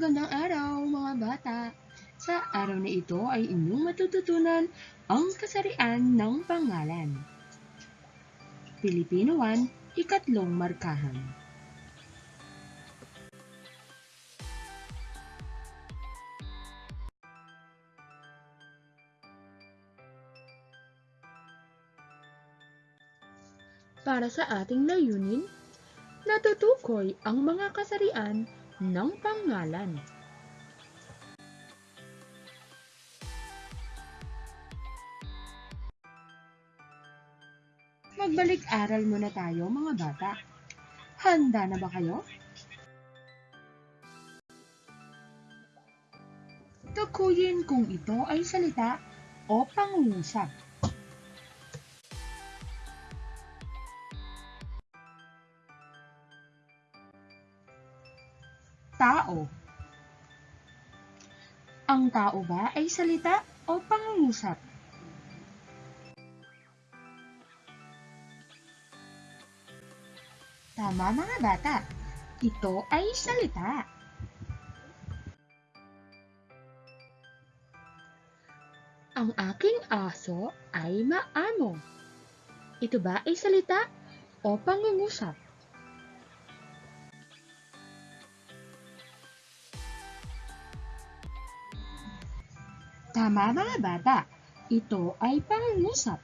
Magandang araw mga bata! Sa araw na ito ay inyong matututunan ang kasarian ng pangalan. Pilipino 1, ikatlong markahan. Para sa ating layunin, natutukoy ang mga kasarian ng pangalan. Magbalik-aral muna tayo mga bata. Handa na ba kayo? Tukuyin kung ito ay salita o pangungusap. Tao Ang tao ba ay salita o pangungusap? Tama mga bata, ito ay salita. Ang aking aso ay maamo. Ito ba ay salita o pangungusap? Tama mga bata, ito ay pangungusap.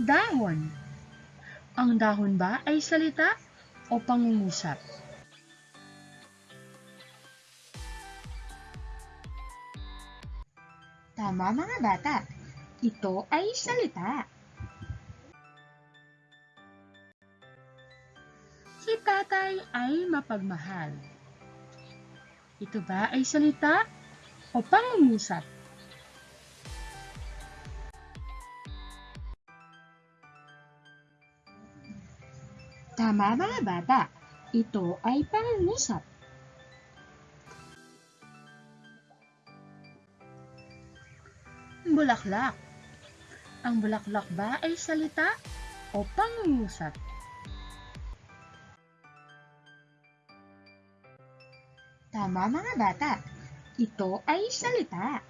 Dahon. Ang dahon ba ay salita o pangungusap? Tama mga bata, ito ay salita. Si tatay ay mapagmahal. Ito ba ay salita o pangungusap? Tama mga bata, ito ay pangungusap. Bulaklak. Ang bulaklak ba ay salita o pangungusap? Tama mga bata, ito ay salita.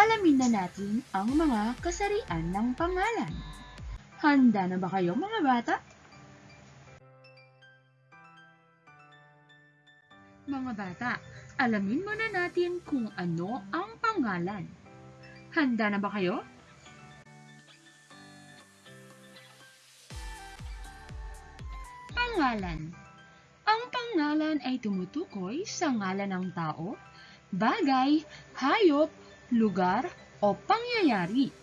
Alamin na natin ang mga kasarian ng pangalan. Handa na ba kayo mga bata? Mga bata, alamin muna natin kung ano ang pangalan. Handa na ba kayo? Pangalan Ang pangalan ay tumutukoy sa ngalan ng tao, bagay, hayop, lugar, o pangyayari.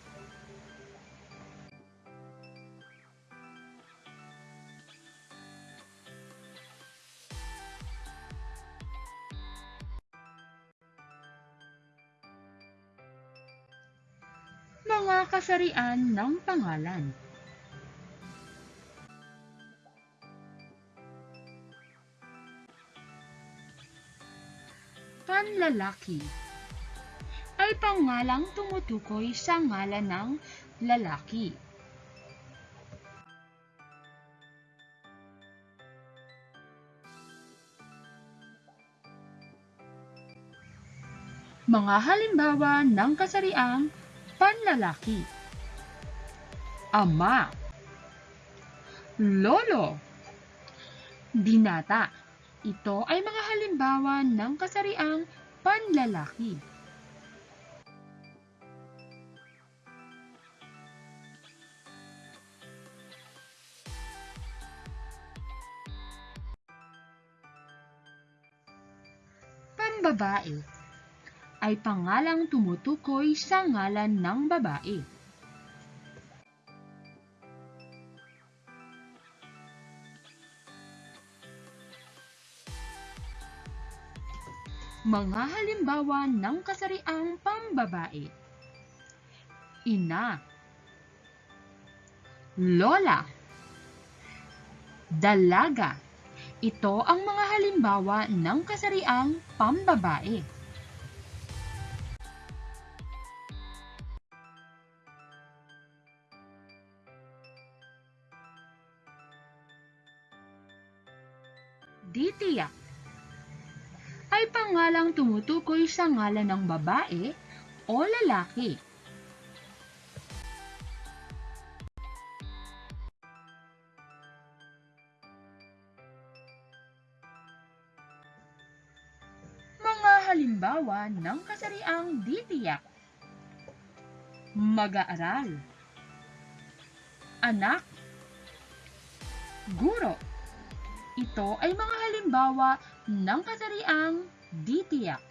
Mga kasarian ng pangalan Panlalaki ay pangalang tumutukoy sa ngalan ng lalaki. Mga halimbawa ng kasariang panlalaki. Ama Lolo Binata Ito ay mga halimbawa ng kasariang panlalaki. Pambabae ay pangalang tumutukoy sa ngalan ng babae. Mga halimbawa ng kasariang pambabae. Ina Lola Dalaga Ito ang mga halimbawa ng kasariang pambabae. Ay pangalang tumutukoy sa ngalan ng babae o lalaki. Mga halimbawa ng kasariang ditiyak. Mag-aaral. Anak. Guro. Ito ay mga halimbawa ng kasariang ditiyak.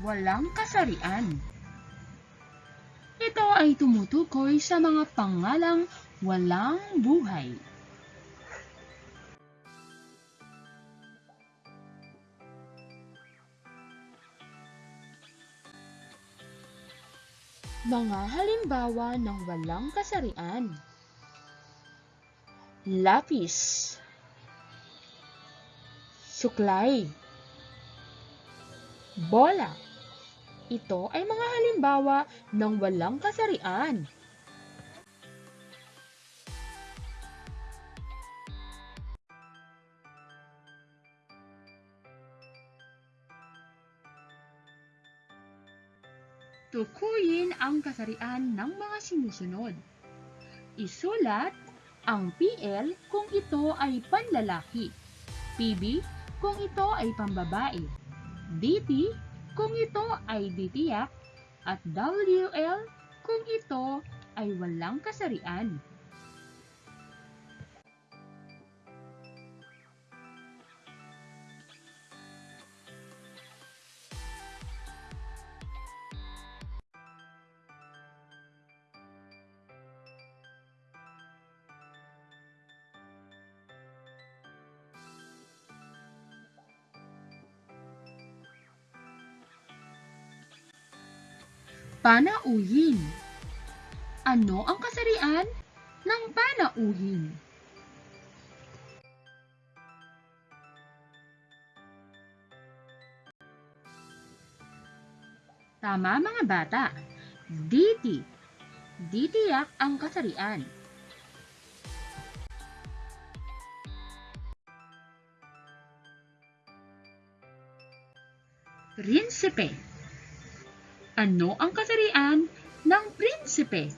Walang kasarian. Ito ay tumutukoy sa mga pangalang walang buhay. Mga halimbawa ng walang kasarian. Lapis. Suklay. Bola. Ito ay mga halimbawa ng walang kasarian. Ang kasarian ng mga sinusunod. Isulat ang PL kung ito ay panlalaki, PB kung ito ay pambabae, DT kung ito ay ditiyak, at WL kung ito ay walang kasarian. Panauhin. Ano ang kasarian ng panauhin? Tama mga bata. Diti. Ditiyak ang kasarian. Prinsipe. Ano ang kasarian ng prinsipe?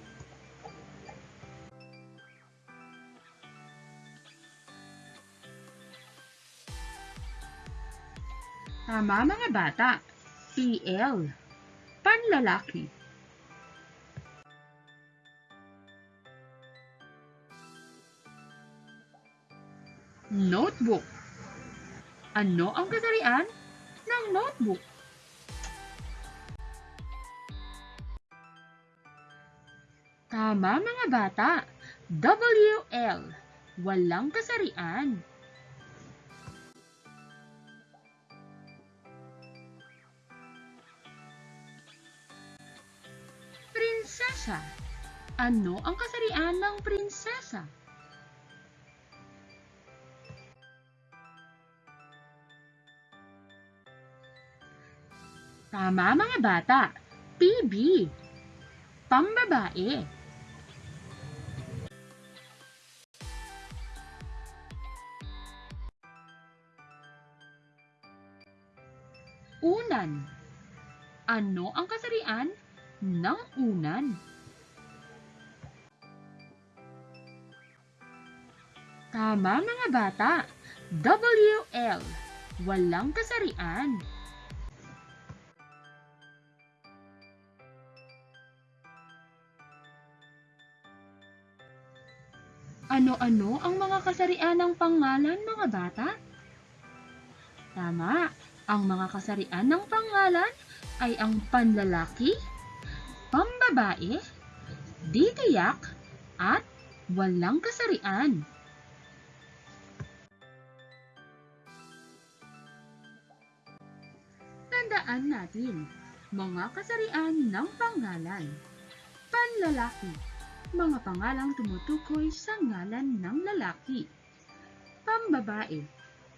Tama mga bata. PL. Panlalaki. Notebook. Ano ang kasarian ng notebook? Tama mga bata. WL. Walang kasarian. Prinsesa. Ano ang kasarian ng prinsesa? Tama mga bata. PB. Pambabae. Unan. Ano ang kasarian ng unan? Tama mga bata. WL. Walang kasarian. Ano-ano ang mga kasarian ng pangalan mga bata? Tama, ang mga kasarian ng pangalan ay ang panlalaki, pambabae, ditiyak, at walang kasarian. Tandaan natin, mga kasarian ng pangalan. Panlalaki, mga pangalang tumutukoy sa ngalan ng lalaki. Pambabae,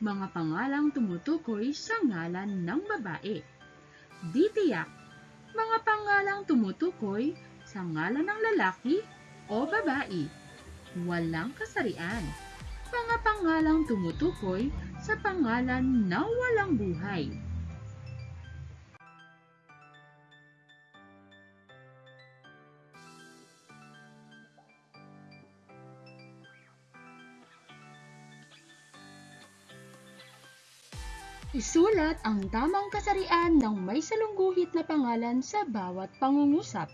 mga pangalang tumutukoy sa ngalan ng babae. Di tiyak, mga pangalang tumutukoy sa ngalan ng lalaki o babae. Walang kasarian. Mga pangalang tumutukoy sa pangalan na walang buhay. Isulat ang tamang kasarian ng may salungguhit na pangalan sa bawat pangungusap.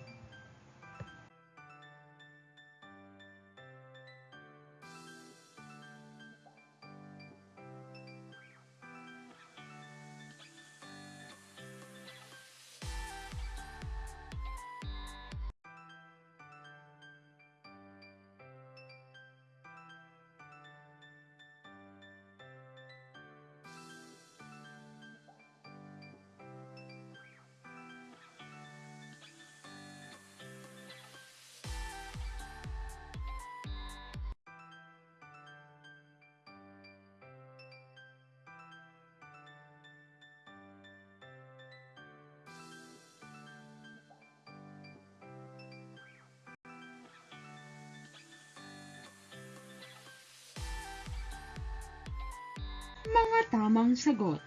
Mga tamang sagot.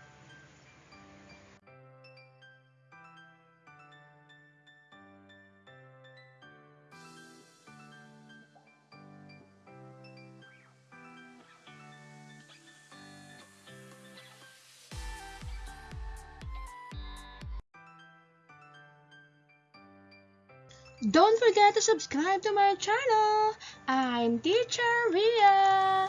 Don't forget to subscribe to my channel. I'm Teacher Ria.